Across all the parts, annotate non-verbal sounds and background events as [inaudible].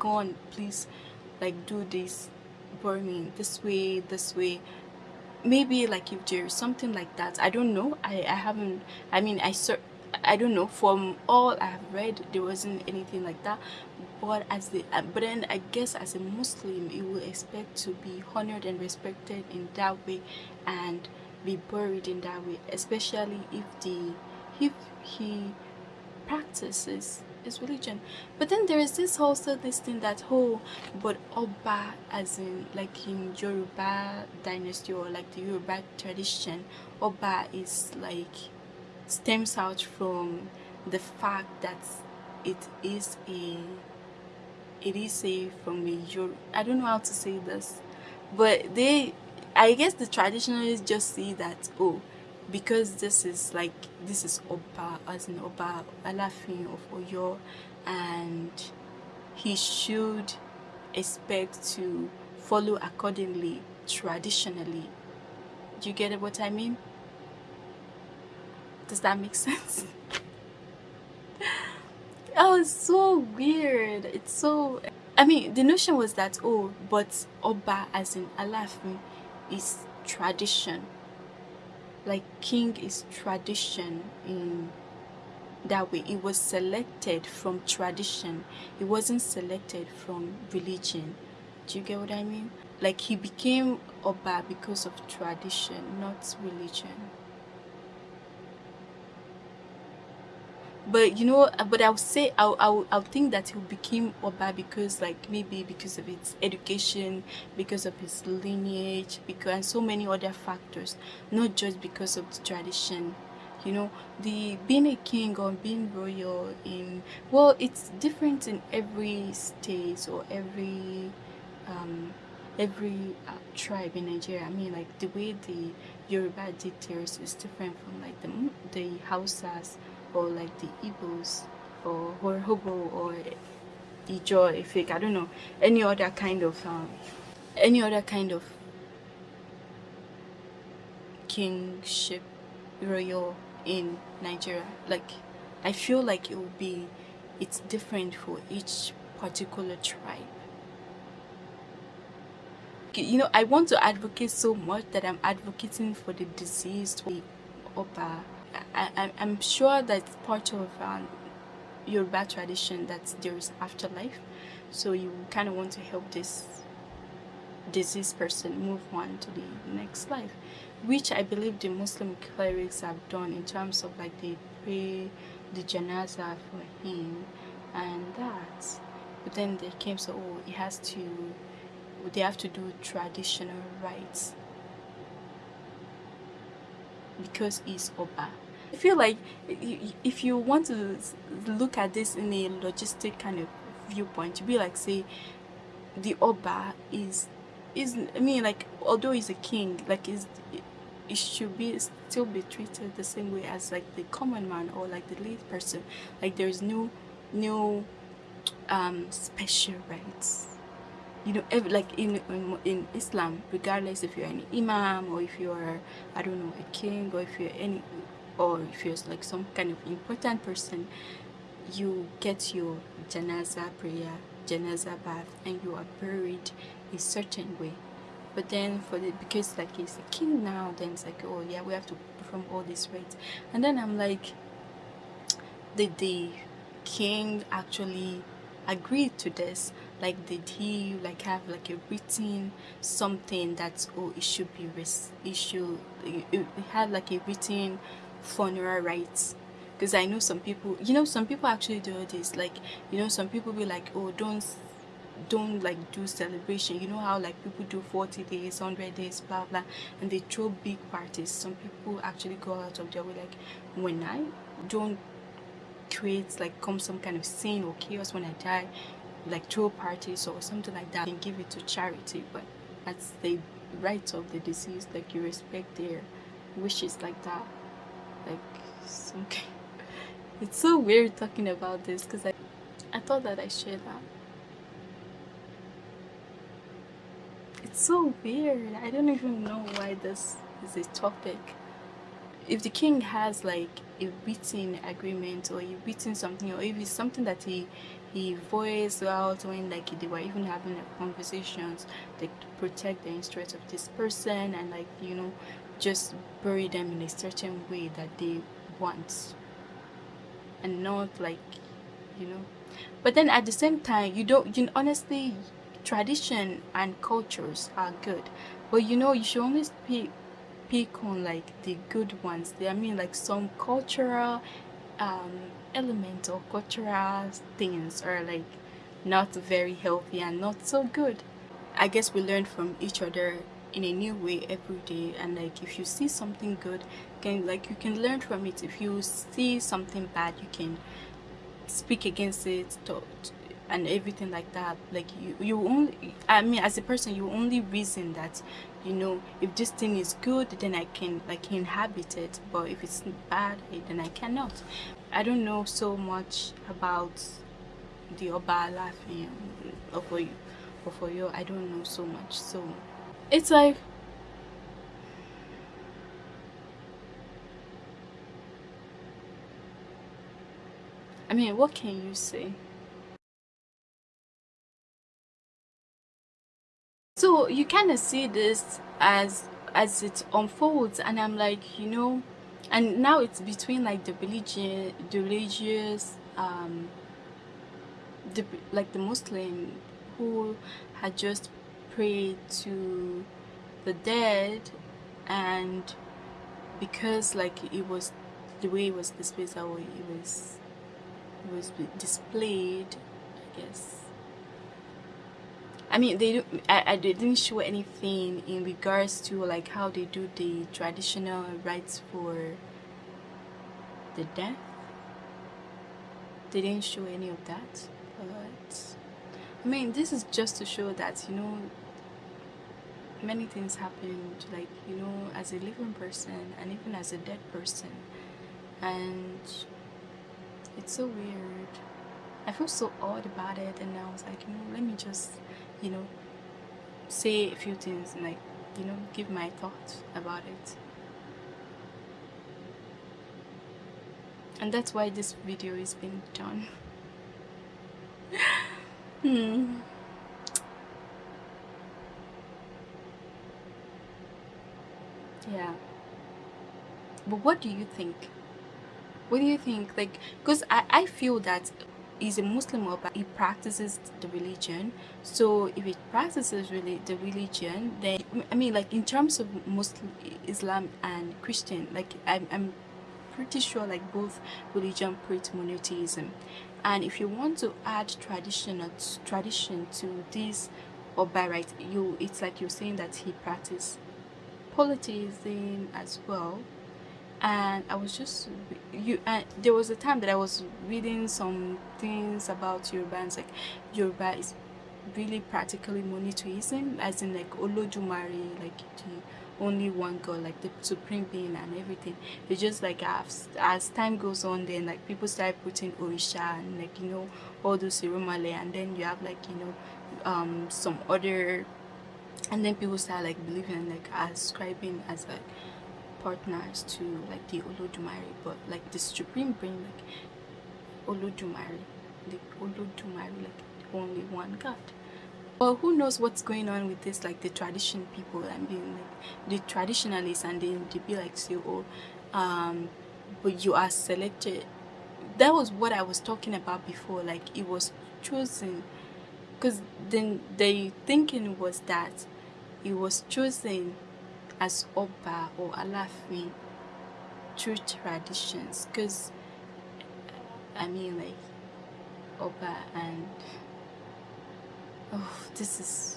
go on please like do this me this way this way. Maybe like if there's something like that i don't know. I i haven't i mean i search I don't know. From all I've read there wasn't anything like that. But as the uh, but then I guess as a Muslim you will expect to be honored and respected in that way and be buried in that way especially if the if he practices his religion. But then there is this also this thing that oh but Oba as in like in Yoruba dynasty or like the Yoruba tradition Oba is like stems out from the fact that it is a it is a from a Euro I don't know how to say this but they I guess the traditionalists just see that oh because this is like this is Oba as in Oba Alafin of Oyo and he should expect to follow accordingly traditionally do you get what I mean does that make [laughs] sense? [laughs] oh, it's so weird. It's so... I mean, the notion was that, oh, but Oba, as in Alafin, is tradition. Like, king is tradition in that way. It was selected from tradition. It wasn't selected from religion. Do you get what I mean? Like, he became Oba because of tradition, not religion. But you know but i'll say i'll i'll, think that he became oba because like maybe because of his education because of his lineage because and so many other factors not just because of the tradition you know. The being a king or being royal in well it's different in every state or every um every uh, tribe in nigeria. I mean like the way the yoruba did theirs is different from like the the hausas or like the Igbos or Urhobo or Ijo, Efik, I don't know, any other kind of um, any other kind of kingship royal in Nigeria. Like I feel like it will be it's different for each particular tribe. You know, I want to advocate so much that I'm advocating for the deceased Oba I, I'm sure that's part of um, Yoruba tradition that there is afterlife. So you kind of want to help this deceased person move on to the next life, which I believe the Muslim clerics have done in terms of like they pray the janaza for him and that. But then they came so oh, it has to, they have to do traditional rites because he's Oba. I feel like if you want to look at this in a logistic kind of viewpoint, you be like, say, the Oba is, is I mean, like, although he's a king, like, is it should be still be treated the same way as like the common man or like the lead person. Like, there's no, no um, special rights you know like in, in, islam regardless if you're an imam or if you're i don't know a king or if you're any or if you're like some kind of important person you get your janaza prayer janaza bath and you are buried a certain way. But then for the because like he's a king now then it's like oh yeah we have to perform all these rites. And then i'm like did the king actually agree to this like did he like have like a written something that oh it should be it should it, had like a written funeral rites? Because I know some people you know some people actually do this. Like you know some people be like oh don't don't like do celebration. You know how like people do 40 days 100 days blah blah and they throw big parties. Some people actually go out of their way like when I don't create like come some kind of scene or chaos when I die like throw parties or something like that and give it to charity but that's the rights of the deceased like you respect their wishes like that. Like okay [laughs] it's so weird talking about this because I, I thought that I shared that. It's so weird. I don't even know why this is a topic. If the king has like a written agreement or a written something or if it's something that he he voiced out when like they were even having like, conversations like to protect the interest of this person and like you know just bury them in a certain way that they want. And not like you know. But then at the same time you don't you honestly tradition and cultures are good. But you know you should only speak pick on like the good ones. I mean like some cultural um elements or cultural things are like not very healthy and not so good. I guess we learn from each other in a new way every day. And like if you see something good can like you can learn from it. If you see something bad you can speak against it to, and everything like that. Like you you only i mean as a person you only reason that you know if this thing is good then i can like inhabit it. But if it's bad eh, then i cannot. I don't know so much about the oba laughing or for you or for you i don't know so much. So it's like I mean, what can you say? So you kind of see this as as it unfolds, and I'm like, you know, and now it's between like the religion, the religious, um, the like the Muslim who had just prayed to the dead, and because like it was the way it was displayed, it was was displayed I guess I mean they I, I didn't show anything in regards to like how they do the traditional rites for the death. They didn't show any of that but I mean this is just to show that you know many things happened like you know as a living person and even as a dead person. And it's so weird. I feel so odd about it and I was like you know let me just you know say a few things and like you know give my thoughts about it. And that's why this video is being done. [laughs] Hmm. Yeah. But what do you think? What do you think? Like because I, I feel that he's a muslim but he practices the religion. So if he practices really the religion then i mean like in terms of muslim islam and christian like i'm, I'm pretty sure like both religion preach monotheism. And if you want to add tradition or tradition to this or by right you it's like you're saying that he practiced polytheism as well and I was just you and there was a time that I was reading some things about Yoruba and like Yoruba is really practically monotheism as in like Olodumare like the only one God like the supreme being and everything. It's just like as, as time goes on then like people start putting Orisha and like you know all those Irumale and then you have like you know um some other and then people start like believing like ascribing as like partners to like the Olodumare but like the supreme being like Olodumare the Olodumare like only one God. But who knows what's going on with this like the tradition people and being like the traditionalists and then they be like say oh um but you are selected. That was what I was talking about before like it was chosen. Because then the thinking was that it was chosen as Oba or Alafi through traditions because I mean like Oba and oh this is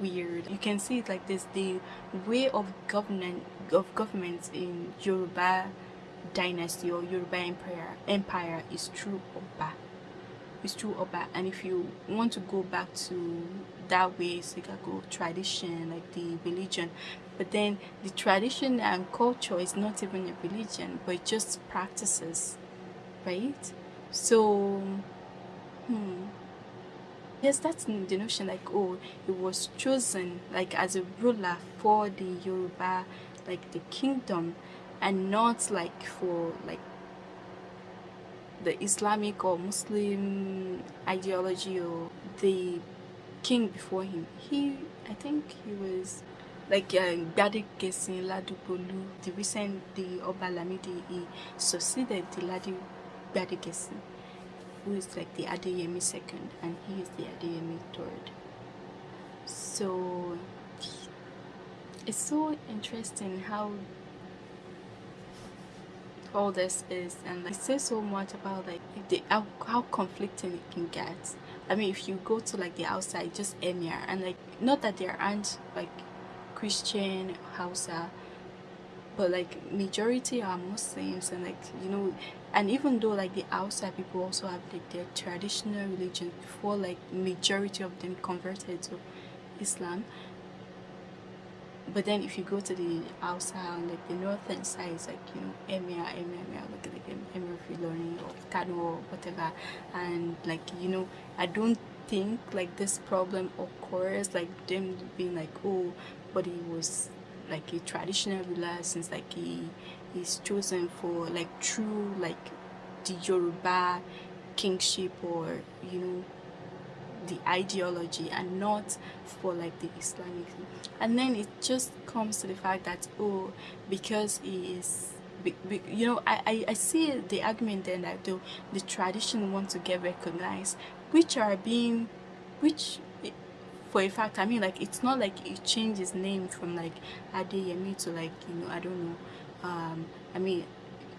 weird. You can see it like this the way of government of governments in Yoruba dynasty or Yoruba empire empire is through Oba. Is through Oba and if you want to go back to that way so you can go tradition like the religion but then the tradition and culture is not even a religion but just practices right so hmm yes that's the notion like oh it was chosen like as a ruler for the yoruba like the kingdom and not like for like the Islamic or Muslim ideology or the king before him. He, I think he was like uh, Gbade Gesin Ladupolu, the recent, the Oba Lamidi, he succeeded the Ladi Gbade Gesin, who is like the Adeyemi second, and he is the Adeyemi third. So it's so interesting how all this is and like, it says so much about like the how, how conflicting it can get i mean if you go to like the outside just emir and like not that there aren't like christian hausa but like majority are muslims and like you know and even though like the Hausa people also have like their traditional religion before like majority of them converted to islam. But then if you go to the outside like the northern side it's like you know emir emir emir like, like emir of Ilorin or Kano or whatever and like you know I don't think like this problem occurs like them being like oh but he was like a traditional ruler since like he is chosen for like true like the Yoruba kingship or you know the ideology and not for like the Islamic and then it just comes to the fact that oh because he is you know I, I, I see the argument then that the, the tradition want to get recognized which are being which for a fact I mean like it's not like he changed his name from like Adeyemi to like you know I don't know um I mean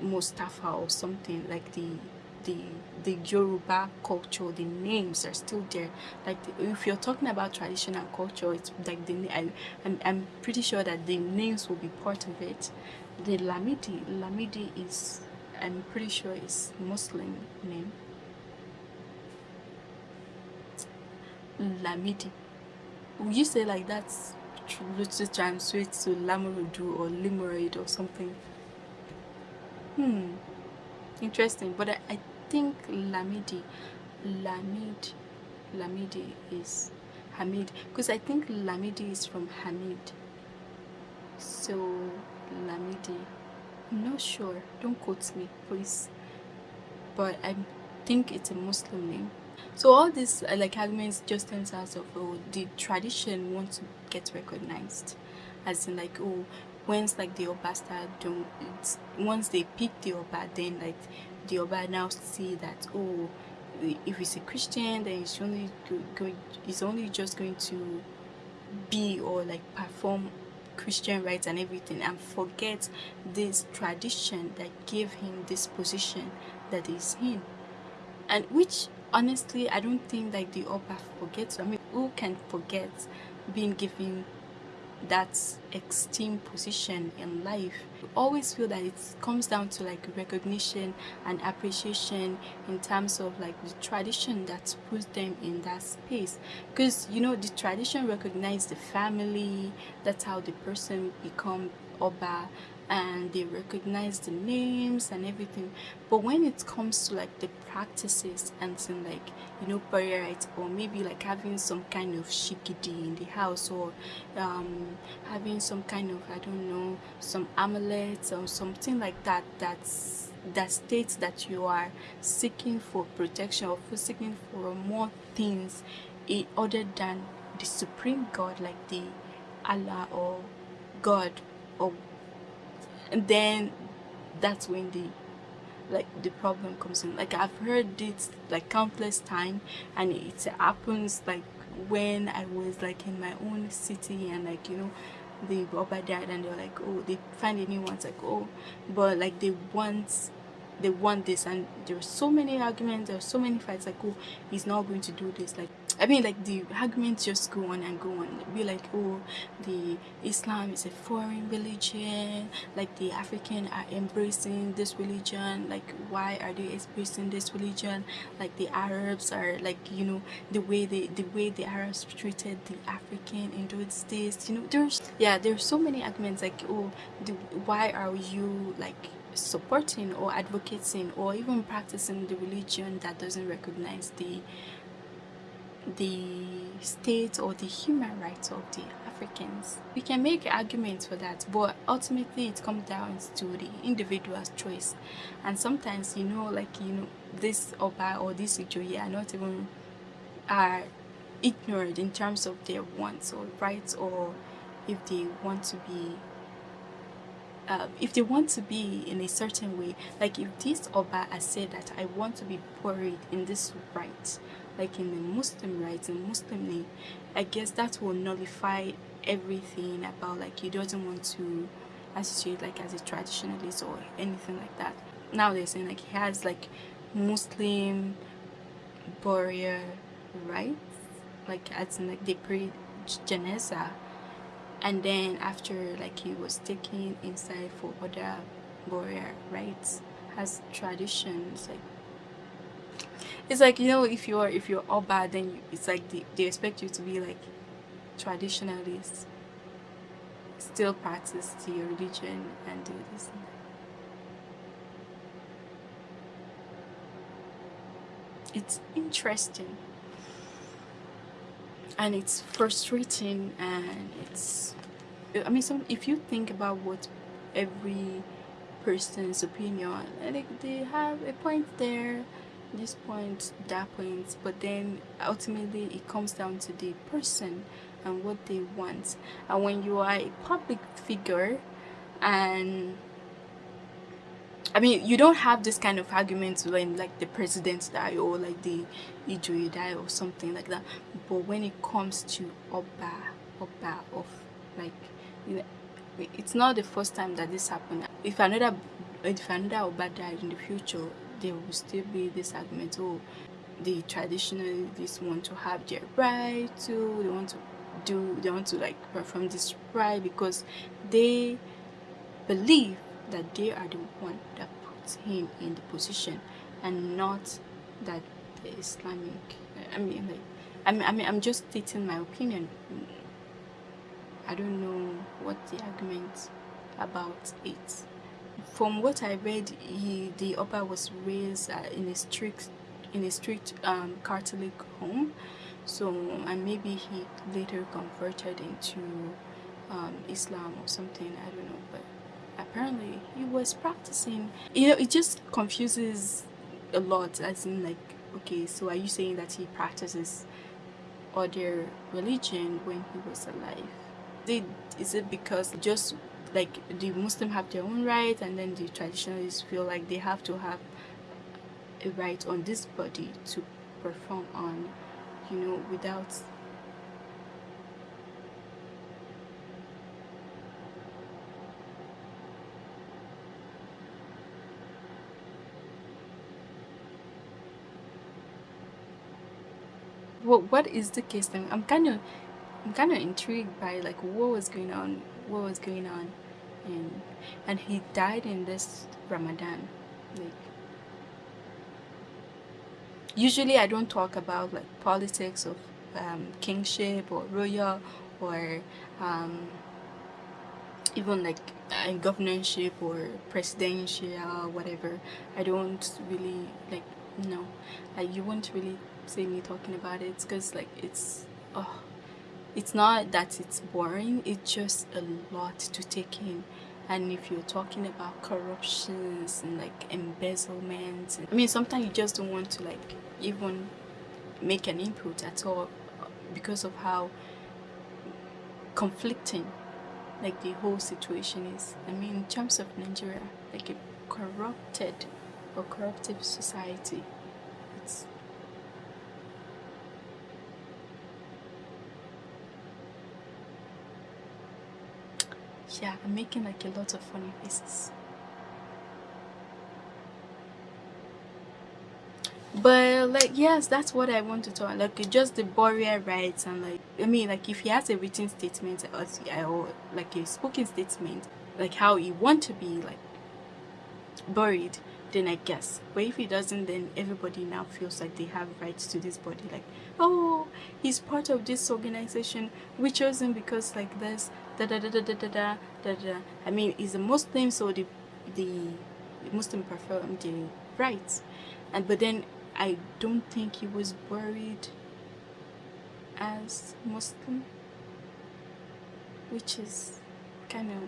Mustafa or something like the the the Yoruba culture, the names are still there. Like if you're talking about traditional culture, it's like the I, I'm I'm pretty sure that the names will be part of it. The Lamidi, Lamidi is I'm pretty sure is Muslim name. Lamidi. Would you say like that's to translate to Lamurudu or Limurid or something? Hmm interesting but I, I think Lamidi, Lamid, Lamidi is Hamid because I think Lamidi is from Hamid. So Lamidi, I'm not sure. Don't quote me, please. But I think it's a Muslim name. So all these uh, like arguments just turns out of oh, the tradition wants to get recognized, as in like oh once like the Oba start don't once they pick the Oba then like the Oba now see that oh if he's a Christian then he's only going he's only just going to be or like perform Christian rites and everything and forget this tradition that gave him this position that he's in. And which honestly I don't think like the Oba forgets. I mean who can forget being given that esteemed position in life? You always feel that it comes down to like recognition and appreciation in terms of like the tradition that puts them in that space. Because you know the tradition recognize the family that's how the person become oba and they recognize the names and everything. But when it comes to like the practices and some like you know prayer rites or maybe like having some kind of shikidi in the house or um having some kind of i don't know some amulets or something like that that's that states that you are seeking for protection or for seeking for more things other than the supreme god like the allah or god or and then that's when the like the problem comes in. Like i've heard it like countless time and it happens like when i was like in my own city and like you know the Baba died and they're like oh they find a new one. It's like oh. But like they want they want this and there are so many arguments there are so many fights like oh he's not going to do this. Like I mean like the arguments just go on and go on. Be like oh the Islam is a foreign religion like the African are embracing this religion like why are they embracing this religion? Like the Arabs are like you know the way they the way the Arabs treated the African in those days you know there's yeah there's so many arguments like oh the, why are you like supporting or advocating or even practicing the religion that doesn't recognize the the state or the human rights of the Africans. We can make arguments for that, but ultimately it comes down to the individual's choice. And sometimes, you know, like, you know, this Oba or this Ijoye are not even are ignorant in terms of their wants or rights or if they want to be uh, if they want to be in a certain way like if this Oba has said that I want to be buried in this right like in the Muslim rights and Muslim name I guess that will nullify everything about like he doesn't want to associate like as a traditionalist or anything like that. Now they're saying like he has like Muslim burial rights like as in like they pray janazah and then after like he was taken inside for other burial rites has traditions like it's like you know if you're if you're all bad then you, it's like they, they expect you to be like traditionalist still practice your religion and do this and it's interesting. And it's frustrating and it's i mean some if you think about what every person's opinion like they have a point there this point that point but then ultimately it comes down to the person and what they want and when you are a public figure and I mean, you don't have this kind of arguments when like the president die or like the Ijoye die or something like that. But when it comes to Oba, Oba of like, you know, it's not the first time that this happened. If another, if another Oba died in the future, there will still be this argument. Oh, the traditionalists want to have their right to. They want to do. They want to like perform this right because they believe that they are the one that puts him in the position and not that the Islamic I mean like I mean, I mean I'm just stating my opinion I don't know what the argument about it from what I read he the Oba was raised uh, in a strict in a strict um, Catholic home. So and maybe he later converted into um, Islam or something I don't know. But apparently he was practicing. You know it just confuses a lot as in like okay so are you saying that he practices other religion when he was alive? Did, is it because just like the muslim have their own right and then the traditionalists feel like they have to have a right on this body to perform on you know without what what is the case then? I'm kind of i'm kind of intrigued by like what was going on what was going on and and he died in this ramadan like usually i don't talk about like politics of um, kingship or royal or um, even like uh, governorship or presidential whatever. I don't really like no. Like you won't really see me talking about it because like it's oh it's not that it's boring it's just a lot to take in. And if you're talking about corruptions and like embezzlement i mean sometimes you just don't want to like even make an input at all because of how conflicting like the whole situation is. I mean in terms of nigeria like a corrupted or corruptive society it's yeah i'm making like a lot of funny faces but like yes that's what i want to talk like just the burial rights and like i mean like if he has a written statement or, or like a spoken statement like how he want to be like buried then I guess. But if he doesn't, then everybody now feels like they have rights to this body. Like, oh, he's part of this organization. We chose him because like this, da da da da da da da da. I mean, he's a Muslim, so the the Muslim performed um, the rites, and but then I don't think he was buried as Muslim, which is kind of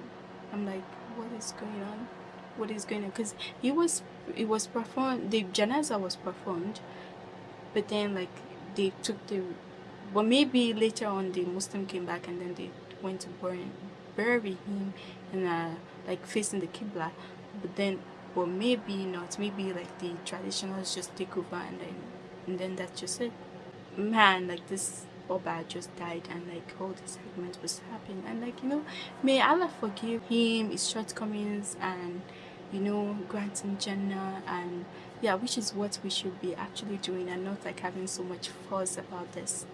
I'm like, what is going on? What is going on? Because he was it was performed. The janaza was performed, but then like they took the well maybe later on the Muslim came back and then they went to bury, him and uh like facing the qibla. But then but maybe not. Maybe like the traditionals just take over and then and then that's just it. Man like this Oba just died and like all this argument was happening. And like you know may Allah forgive him his shortcomings and you know grant him Jannah and yeah which is what we should be actually doing and not like having so much fuss about this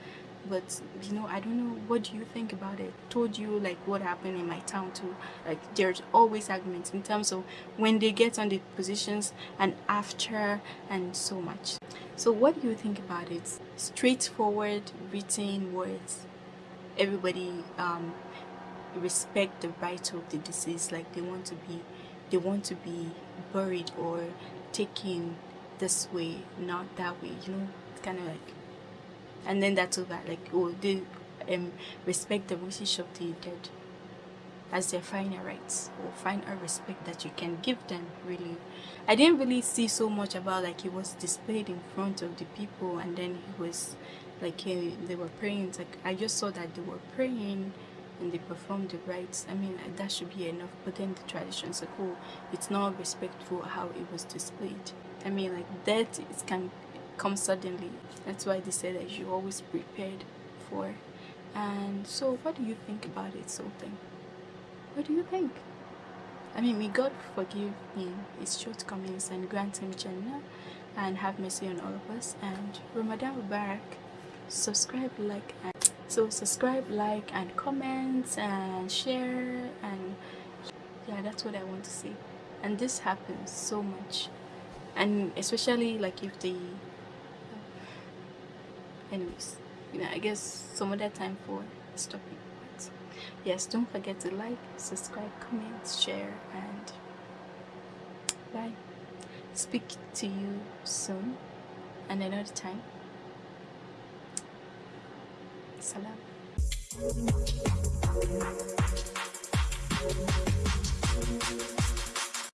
but you know i don't know what do you think about it? Told you like what happened in my town too. Like there's always arguments in terms of when they get on the positions and after and so much. So what do you think about it? Straightforward written words. Everybody um respect the right of the deceased like they want to be they want to be buried or taken this way not that way you know it's kind of like and then that's over. Like oh they um respect the wishes of the dead as their final rights or final respect that you can give them really. I didn't really see so much about like he was displayed in front of the people and then he was like he, they were praying. It's like i just saw that they were praying and they performed the rites. I mean that should be enough. But then the traditions like oh it's not respectful how it was displayed. I mean like that it can come suddenly. That's why they say that you always prepared for. And so what do you think about it sultan? What do you think? I mean may god forgive him his shortcomings and grant him jannah and have mercy on all of us. And ramadan mubarak subscribe like and so subscribe like and comment and share and yeah that's what i want to say. And this happens so much. And especially like if they anyways you know i guess some other time for stopping but yes don't forget to like subscribe comment share and bye. Speak to you soon. And another time. Salam.